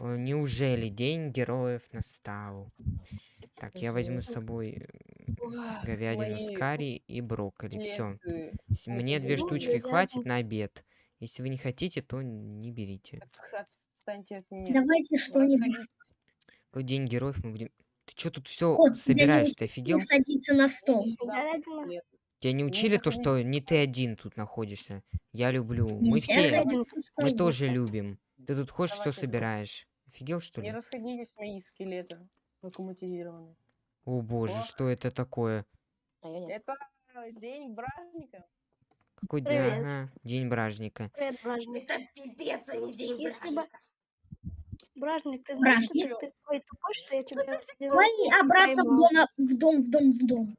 О, неужели день героев настал? Так, я возьму с собой э, говядину с карри и брокколи. Все. Мне две зубы. штучки хватит на обед. Если вы не хотите, то не берите. Давайте что-нибудь. Какой день героев мы будем... Ты что тут все собираешь? Ты офигел? садиться на стол. Тебя не Ну, учили то, что не ты один тут находишься? Я люблю. Мы все, мы тоже любим. Ты тут ходишь, все собираешь. Офигел, что Не ли? расходились мои скелеты локомотивированные. О боже, О. что это такое? А. Это день праздника. Какой день? Ага, день бражника. Привет, Бражник. Это пипец, а не день Если бы... праздника. Бражник, ты знаешь, что ты такой тупой, что я тебя... Давай обратно в дом, в дом, в дом, в дом.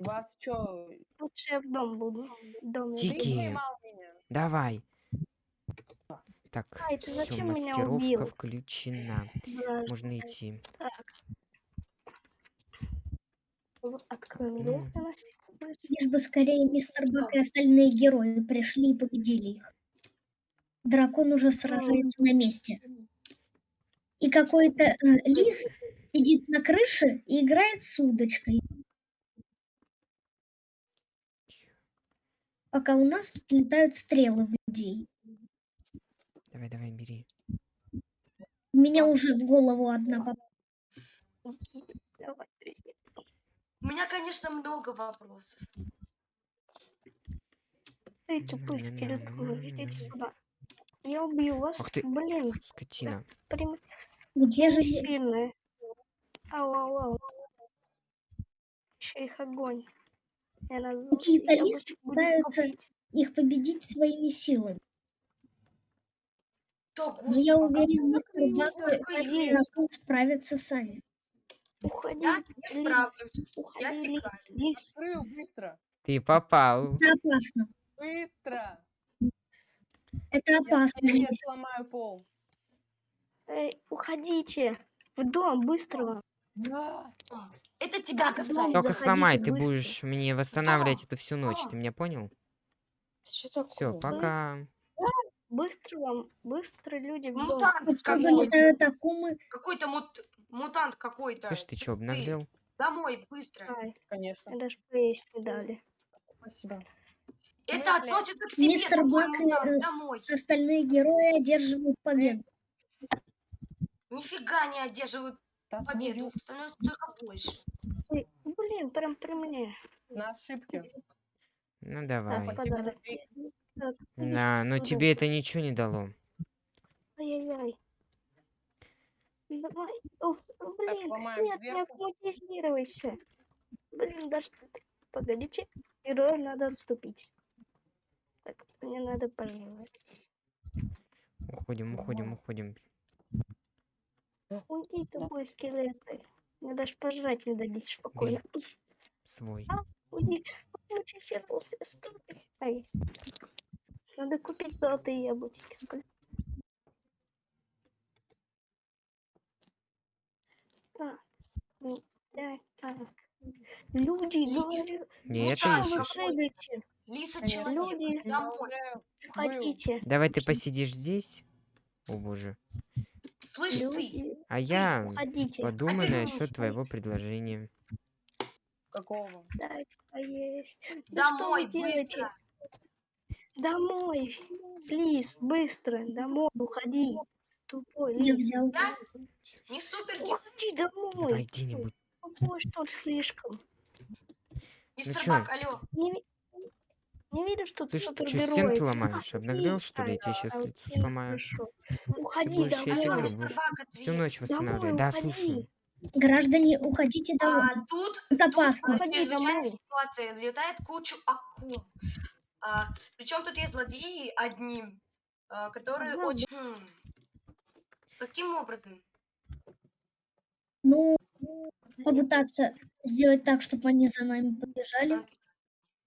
Вас что? Лучше я в дом буду. В доме. Тики. Давай. Так, ты все, зачем меня маскировка убил? включена. Бражник. Можно идти. Так. Ну. всякий случай. Лишь бы скорее мистер Бак и остальные герои пришли и победили их. Дракон уже сражается на месте. И какой-то э, лис сидит на крыше и играет с удочкой. Пока у нас тут летают стрелы в людей. Давай, давай, бери. У меня уже в голову одна попала. Давай. У меня, конечно, много вопросов. Эй, тупые скелеты, идите сюда. Я убью вас. Ах ты. Блин, Скотина. прям Где же... сильные. Ау, ау, ау. Еще их огонь. Буду пытаются их победить своими силами? Да, Но господи, я уверен, мистер ну, и какой дракон справятся сами. Уходи, я не справлюсь. уходи, я лис, текаю. Открыл быстро. Ты попал. Это опасно. Быстро. Это Я опасно. сейчас лис. сломаю пол. Эй, уходите. В дом, быстро. Да. Это тебя Так, касается. Только заходите сломай, ты быстро. будешь мне восстанавливать Что? это всю ночь. Что? Ты меня понял? Что Все, пока. Быстро вам, быстро люди в дом. Мутант какой-то. акумы. Какой-то мут... мутант какой-то. Слышь, ты что, обнаглел? Домой, быстро. Ай, Конечно. даже поесть не дали. Спасибо. Это смысле? относится к тебе, Мистер Бак и, э, Домой. Остальные герои одерживают победу. Нифига не одерживают Да победу. твою Их становится только больше. Ой, блин, прям при мне. На ошибки. Ну Так, давай. Крик. Так, Да, но тебе это ничего не дало. Ай-яй-яй. Давай. Уф, блин, ломаем нет, не автоматизируйся. Блин, даже... Погодите, герою надо отступить. Так, мне надо пожелать. Уходим, уходим, уходим. Уйди, тупой скелеты. Мне даже пожрать не дадите спокойно. Свой. Уйди. Автоматизировался. Стой. Ай. Надо купить золотые яблочки. Сколько? Так. Ну, так, так. Люди, говорю, Не это прыгаете? Лиса человек. Люди. Домой. уже Уходите. Давай ты посидишь здесь. О боже. Слышь ты. Люди, А я уходите. подумаю Опять насчет твоего предложения. Какого? Дайте поесть. Ну что Домой, вы делаете? быстро. Домой. Плиз, быстро. Домой. Уходи. Тупой Я лис. взял. Да? Не супер Уходи домой. Давай где-нибудь. Тупой, что ли, слишком. Мистер чё? Бак, алло. Не, не видишь, что ты Ты что, супергерой? стенки ломаешь? Обнаглел, что ли? Я тебе А, сейчас а, лицо сломаю. Уходи Алло, домой. мистер Бак, Всю ночь восстанавливать. Домой Да, слушаю. Граждане, уходите домой. А, тут Это Тут опасно. Уходи домой. ситуация. Летает кучу акул. А, причем тут есть злодеи одни, а, которые Ага, очень... Хм. Каким образом? Ну, попытаться сделать так, чтобы они за нами побежали,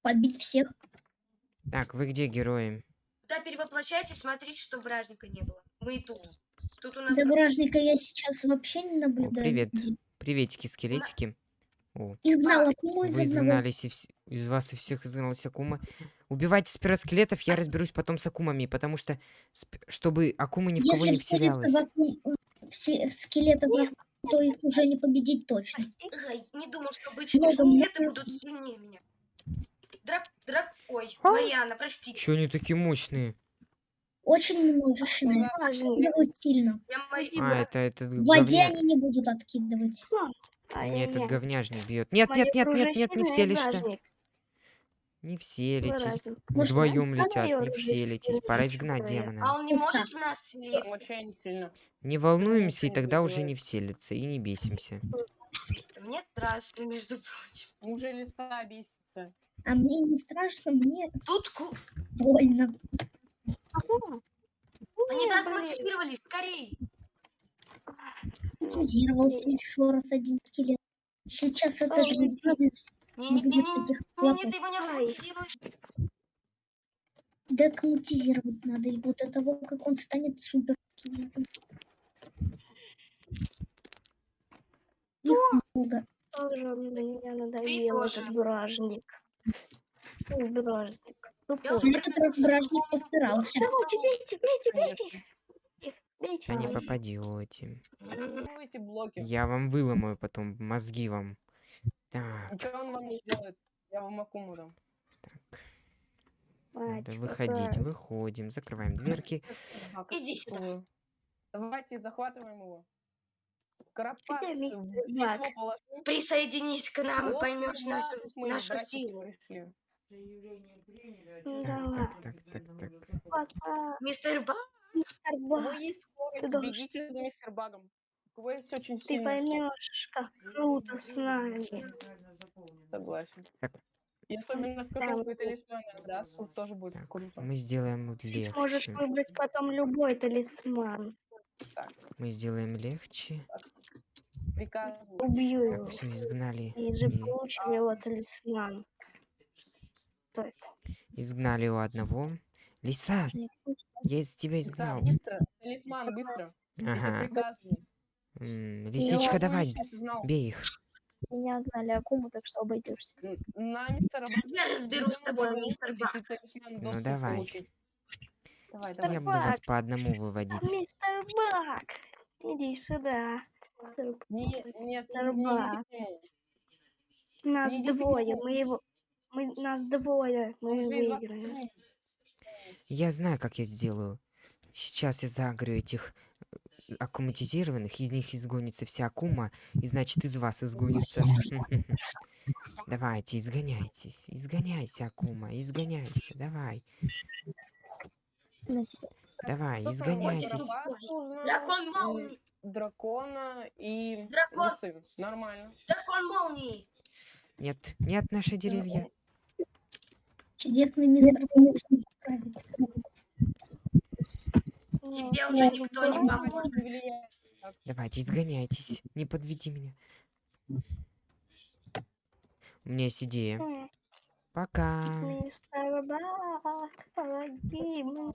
побить всех. Так, вы где герои? Когда перевоплощайтесь, смотрите, чтобы вражника не было. Мы и тут. Тут у нас... До бражника я сейчас вообще не наблюдаю. привет. Приветики, скелетики. О, Изгнал Акуму из вы изгнались из вас и всех изгналась Акума. Убивайте сперва скелетов, я разберусь потом с Акумами, потому что, чтобы Акума ни в кого Если не вселялась. в, Аку- все скелетов, то их уже не победить точно. Не думал, что обычные скелеты будут сильнее меня. Драк... Драк... Ой, А? Марьяна, простите. Чё они такие мощные? Очень. Бражник. Откидывают сильно. А, это этот В воде они не будут откидывать. Не, этот Ай-яй-яй. говняжник бьет. Нет, нет, нет, нет, нет, не сильное, вселишься. Не. Бражник. Может, Вдвоем летят, не вселитесь. сильное, Пора изгнать говорят. А демона. он не может в нас вообще не волнуемся, и тогда уже не вселится, и не бесимся. Мне страшно, между прочим. Уже листа бесится. А мне не страшно, мне Тут ку... больно. Они так блин. мотивировались, скорей. Активировался еще раз один скелет. Сейчас от Ой, Не будет Не-не-не, этих не, клопов. ты его не Ай. мотивируешь. Декоммутизировать надо. Вот до того, как он станет супер. Их много. Тоже он на меня надоел, этот бражник. Бражник. На этот раз бражник постарался. Давайте, бейте, бейте, бейте. Бейте. Да не попадете. Ну. Я вам выломаю потом мозги вам. Так, Ничего он вам не сделает. Я вам акуму дам. так. Мать Надо выходить. какая. Выходим. Закрываем дверки. Иди сюда. Давайте захватываем его. Карапас. Присоединись к нам и поймешь нашу, нашу силу. пришли. Ну, Так, давай. так, так, так, Мистер Ба, мистер кого Бак, есть скорость, бегите за мистер Багом. Есть очень ты поймешь, как круто с нами. согласен. Так. И особенно в да, тоже будет Так, круто. мы сделаем Ты сможешь легче. выбрать потом любой талисман. Мы сделаем легче. Приказываю. Убью Так, его. все, изгнали. И же И получим его талисман. Что это? изгнали у одного. Лиса, я из тебя изгнал. Сам, быстро, талисман, быстро. Это Ага. приказываю. М, Лисичка, давай, бей их. Меня гнали Акуму, так что обойдешься. На мистера я разберусь с тобой, мистер Бак. Ну, давай. получить. Давай, Я давай. буду вас по одному выводить. Мистер Бак, иди сюда. Не, нет, не Мистер Бак. Нас Не двое, мы его... Мы, нас двое, мы выиграем. Я знаю, как я сделаю. Сейчас я загрю этих аккуматизированных, из них изгонится вся акума, и значит из вас изгонится. Давайте, изгоняйтесь. Изгоняйся, акума, изгоняйся. Давай, давай, изгоняйтесь. Дракон молнии, Дракона и Дракон. лисы. Нормально. дракон молнии. Нет, нет, наши деревья. Чудесный мистер. Тебе уже никто не Дракон поможет. Давайте, изгоняйтесь. Не подведи меня. У меня есть идея. Пока. Помоги мне.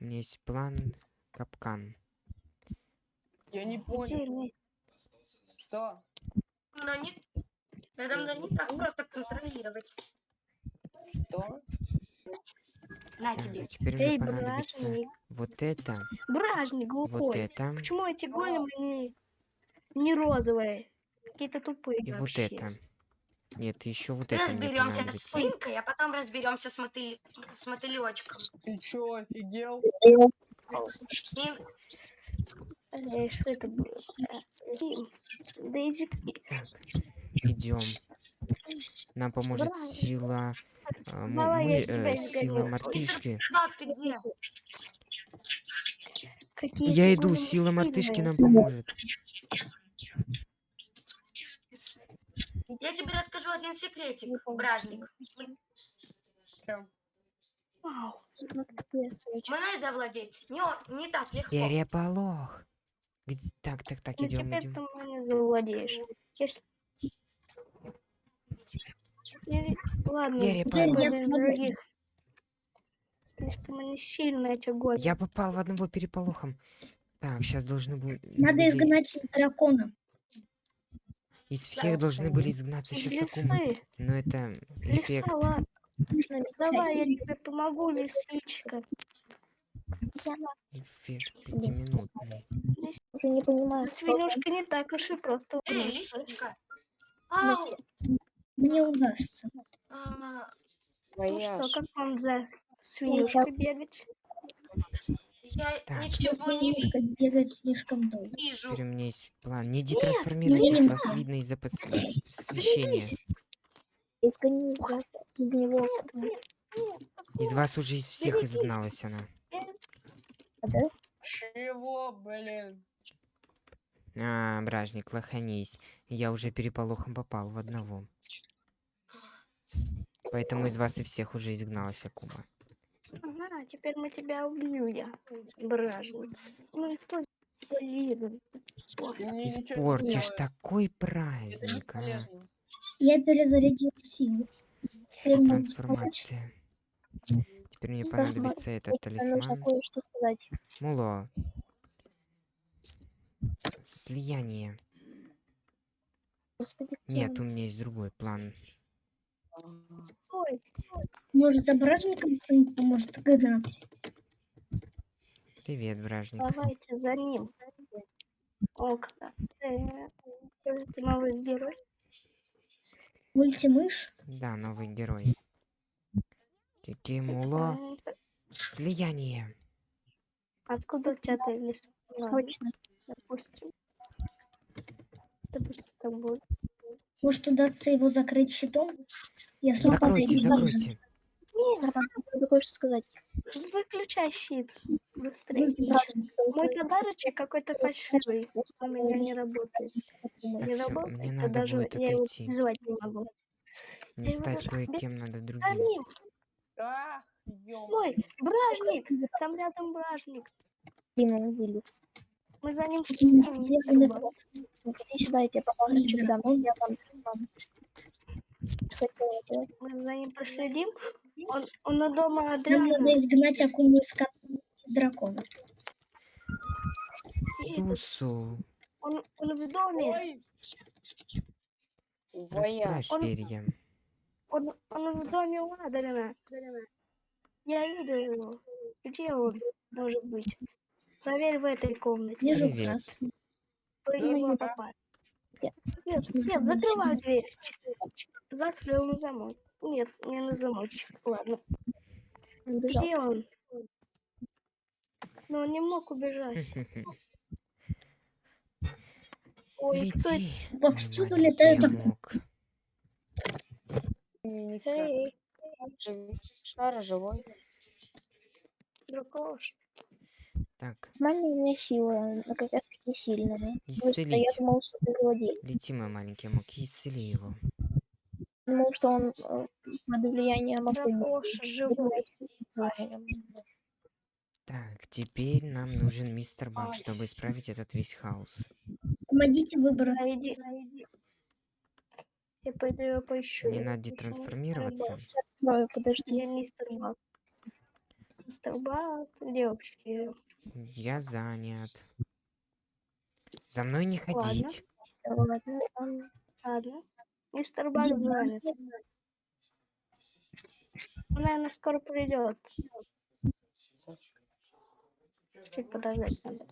У меня есть план капкан. Я не понял. Что? Но не... Это надо не так просто контролировать. Что? На тебе. теперь мне Эй, понадобится бражник. вот это, Бражник вот глухой. это Почему эти големы не, не розовые? Какие-то тупые и вот вообще. это. Нет, еще вот это Разберемся с свинкой, а потом разберемся с, мотыль... с мотылечком. Ты чё, офигел? И Э, что это было? Дейзи. Идем. Нам поможет Давай. сила. А, м- Давай, я мы, э, сила мартышки. Какие Я иду, сила мартышки нам поможет. Я тебе расскажу один секретик, бражник. Ну. Мной завладеть не, не так легко. Переполох. Где- Так, так, так, Ну идем, идем. ты мной завладеешь. Я- Ладно, Я из смогу. других. Слишком они сильные, эти големы. Я попал в одного переполохом. Так, сейчас должны будут. Надо изгнать дракона. Из всех должны были изгнаться Из еще Сакумы. лисы. Но это Лиса, эффект. ладно. Давай, я тебе помогу, лисичка. Эффект пятиминутный. Уже не понимаю, свинюшкой не так уж и просто Эй, лисичка. Ау. Мне удастся. А, Ну Твоя что, как вам за свинюшкой бегать? Я Так. ничего не Немножко бегать слишком долго. вижу. Теперь у меня есть план. Не детрансформируйтесь, не вас видно из-за подс- освещения. из него. Из вас уже из всех Берегись. изгналась она. Да? Чего, блин? А, бражник, лоханись. Я уже переполохом попал в одного. Поэтому из вас и всех уже изгналась Акума. Ага, теперь мы тебя я, бражник. Ну ничего не Испортишь такой праздник, а. Я перезарядил силу. Трансформация. Теперь мне понадобится этот талисман. Муло. Слияние. Господи, Нет, у меня есть другой план. Ой, Может, за бражником кто-нибудь поможет гнаться? Привет, бражник. давайте за ним. Окна. Э, Ты новый герой? Мультимыш? Да, новый герой. Кики Муло. А, Слияние. Откуда у тебя ты лес? Точно. Допустим. Допустим, так будет. Может, удастся его закрыть щитом? Если Закройте, закройте. Нет, надо кое-что сказать. Выключай щит. Быстрее. Мой подарочек какой-то фальшивый. У меня не работает. Так, Не всё, работает. мне надо даже будет я его отойти. называть не могу. Мне его стать кое-кем надо другим. Ах, Ой, бражник. Там рядом бражник. Дима он вылез. Мы за ним следим. Иди сюда, я тебе он- Я вам Мы за ним проследим. Он, он у дома Нам надо изгнать акуму из ко- дракона. Тусу. Он, он в доме. Расправь Он- перья. Он, он в доме у Адриана. Я видел его. Где он может быть? Проверь в этой комнате. Вижу красный. Вы Ну, его попали. Нет, нет, закрывай дверь. Закрыл на замок. Нет, не на замочек. Ладно. Где он? Но он не мог убежать. Ой, кто это? Лети. Повсюду. Ничего. Эй, Шар живой. дракош. Так, меня сила, она как раз таки сильная. Просто я исцелить. думал, что ты злодей. Лети, мой маленький и исцели его. Думал, что он э, под влиянием живой. Так, теперь нам нужен мистер Баг, чтобы исправить этот весь хаос. Помогите выбрать. Найди. Я пойду его поищу. Мне Я надо. Сейчас открою, подожди. Я мистер Баг. Мистер Баг, где вообще? Я занят. За мной не ходить. Ладно, ладно. Ладно. Мистер Где занят. Он, наверное, скоро придет. Чуть подождать надо.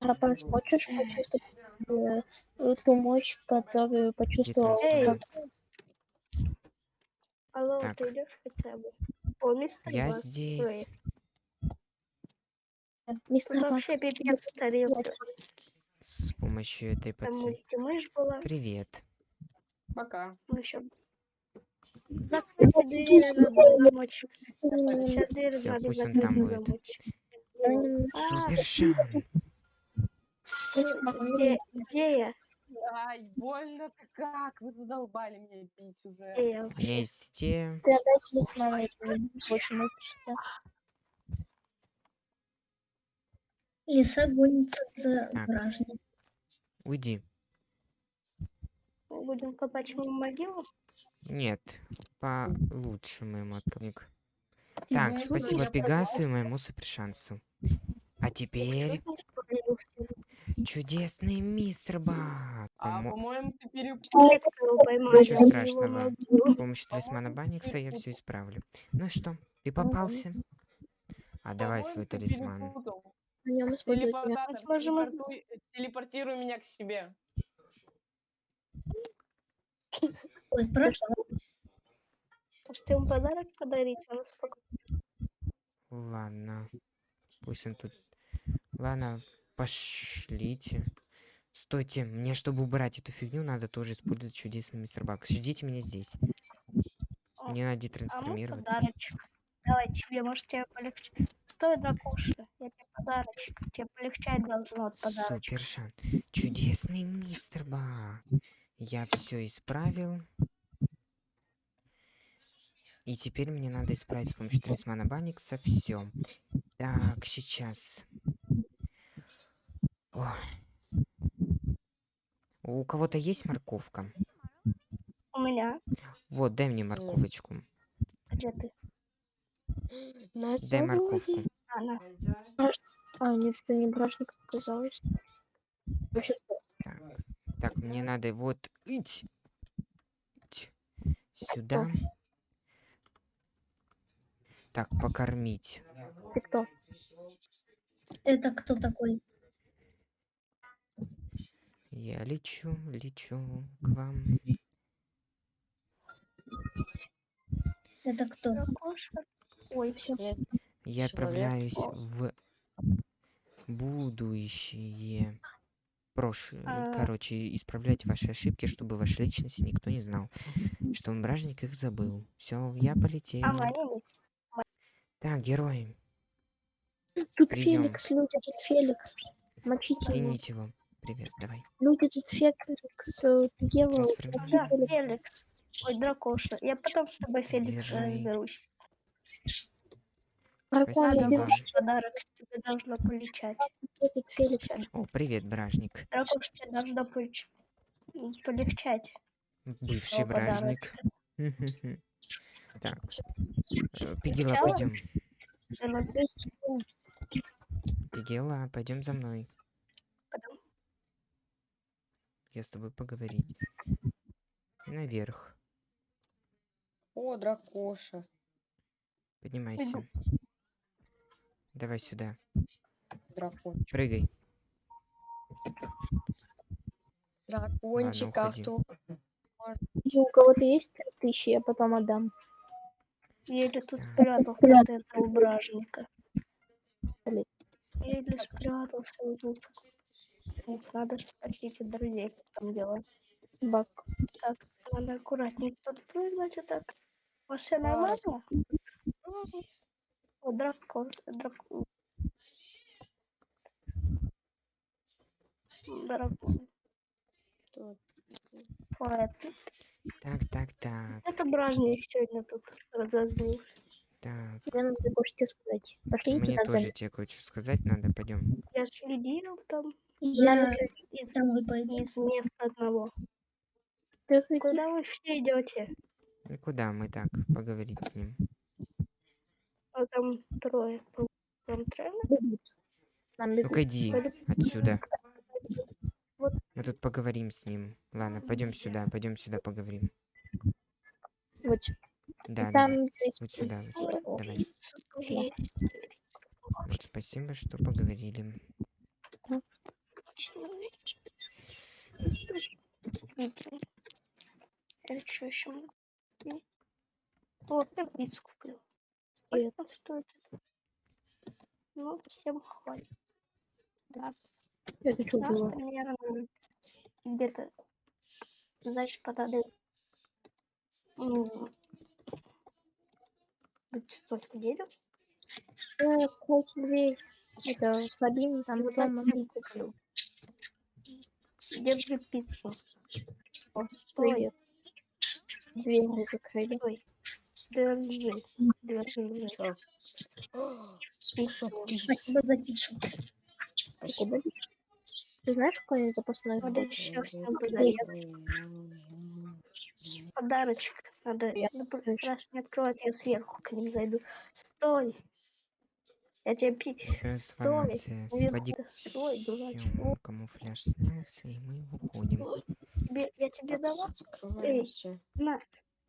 Рапас, хочешь почувствовать э, ту мощь, которую почувствовал? Эй! Алло, Так. ты идешь хотя бы? О, мистер Я здесь. Ой, Вообще пипец старился. С помощью этой Там подсветки. была. Привет. Пока. Ну еще. Сейчас дверь Всё, надо пусть он там будет. м, А, где, где я? Ай, больно-то как? Вы задолбали меня бить уже. Где я У вообще? меня есть те... Ты опять лиц мамы больше мучишься. Лиса гонится за Так. Уйди. Мы Будем копать ему могилу? Нет, получше моему отклик. Так, Мгм. спасибо Пегасу и моему супершансу. А теперь чудесный мистер Баг. А, Помо- по-моему, ты перепутал. Ничего страшного. С помощью талисмана Банникса я все исправлю. Ну что, ты попался? А давай свой талисман. перепутал. На нем использовать телепортуй, э, телепортируй меня к себе. Ой, прошло. Может, ему подарок подарить? Он успокоится. Ладно. Пусть он тут... Ладно, пошлите. Стойте, мне, чтобы убрать эту фигню, надо тоже использовать чудесный мистер Бак. Ждите меня здесь. О, Мне надо А ну детрансформироваться. подарочек. Давай тебе, может, тебе полегче. Стой, дракоша, я тебе подарочек. Тебе полегчать должно от подарочка. Супер шанс. Чудесный мистер Бак. Я все исправил. И теперь мне надо исправить с помощью талисмана Банникса все. Так, сейчас. Ой. У кого-то есть морковка? У меня. Вот, дай мне морковочку. Где ты? На Дай морковку. Она. А, нет, это не бражник оказалось. Вообще, Так, так, мне надо вот ить. Ить. сюда. Так, покормить. ты кто? Это кто такой? Я лечу, лечу к вам. Это кто? Ой, все. Я Человек. отправляюсь в будущее. Прошлое. А. Короче, исправлять ваши ошибки, чтобы ваши личности никто не знал. Что бражник их забыл. Все, я полетел. А? Так, герои, Тут Приём. Феликс, люди, тут Феликс. Мочите его. кините его. Привет, давай. Люди, тут Феликс, э, Ева, мочи Да. Феликс. Ой, дракоша. Я потом с тобой, Феликс, разберусь. Дракон, Спасибо. иди, Дракоша, подарок тебе должно полечать. О, привет, бражник. Дракоша, тебе должно полеч- полегчать. Бывший О, бражник. Мгм. Так. э, Пигела, Сначала? пойдем. Наверно, Пигела, пойдем за мной. Пойдём. Я с тобой поговорить. Наверх. О, дракоша. Поднимайся. Давай сюда. Дракончик. Прыгай. Дракончик, а кто? И у кого-то есть три тысячи, я потом отдам. Еле тут спрятался от этого бражника. Еле спрятался вот тут. Надо спросить у друзей, как там дела. Бак. Так, надо аккуратнее тут прыгнуть, а так. У вас все нормально? Дракон, дракон. Дракон. Ты- Так, так, так, это бражник сегодня тут разозлился. так. Мне надо кое-что сказать. Пошли Мне за тоже тебе кое-что сказать надо, пойдем. Я следил там Я из, домой пойду. из места одного. Ты Куда вы все идете? Ну куда мы так поговорить с ним? Там трое. Там трое? Ну-ка иди отсюда. Вот. Мы тут поговорим с ним. Ладно, пойдем сюда, пойдем сюда поговорим. Вот. Да, там да, есть вот сюда, вот. Давай. Вот, спасибо, что поговорили. Или что еще? Вот, я пиццу куплю. Сколько стоит это? Ну, всем хватит. Нас, Это что нас было? примерно где-то, значит, столько денег. Э, Кстати, дверь. Это Сабин, там Вот дома. я куплю. Держи пиццу. О, стой, Привет. Дверь закрыли. Стой. Держи. Держи. Кусок. Спасибо за пиццу. Спасибо. Ты знаешь какой-нибудь запасной Надо еще подарить. Подарочек. Надо Я ну, раз не открывать, я сверху к ним зайду. Стой! Я тебе пи... Трансформация. наверху стой, дурачок. Камуфляж снялся, и мы уходим. Тебе, я тебе давал закрываемся. на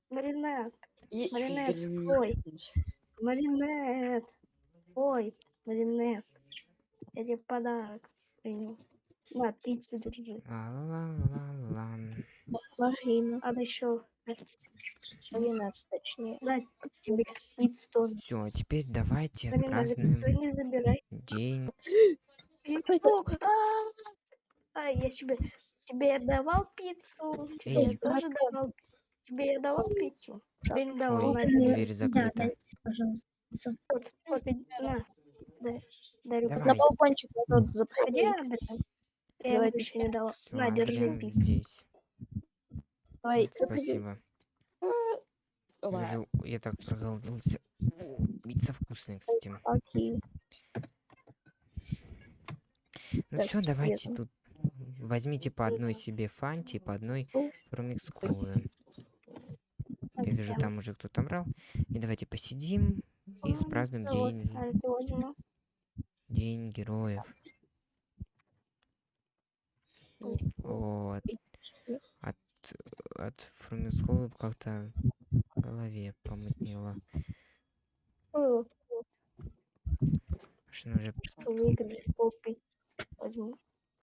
маринад. И Маринет, ой. Маринет. Ой, Маринет. Я тебе подарок принял. На, пиццу держи. Ла-ла-ла-ла. Марина. Надо еще Марина, точнее. дать тебе пиццу тоже. Все, теперь давайте Марина, забирай. день. Пиццу. А, а, я себе тебе я давал пиццу. Тебе тоже давал. Тебе я давал пиццу. Тебе не давал. Ой, На, Э, дверь Да, закрыта. дайте, пожалуйста. вот, вот, иди, на. Да, дарю. Давай. На балкончик вот тут заходи. Андрей? Я ему Давайте. еще не дала. Все, На, держи Адриан пиццу. здесь. Давай, Спасибо. Я, Ладно. же- я так проголодался. Пицца вкусная, кстати. окей. Ну Так, все, давайте тут возьмите по одной себе фанти, по одной фрумикс колы. Вижу, там уже кто-то брал. И давайте посидим и спразднуем Ну день, день героев. Вот. От, от фрумикс колы как-то в голове помутнело. Что уже выиграли.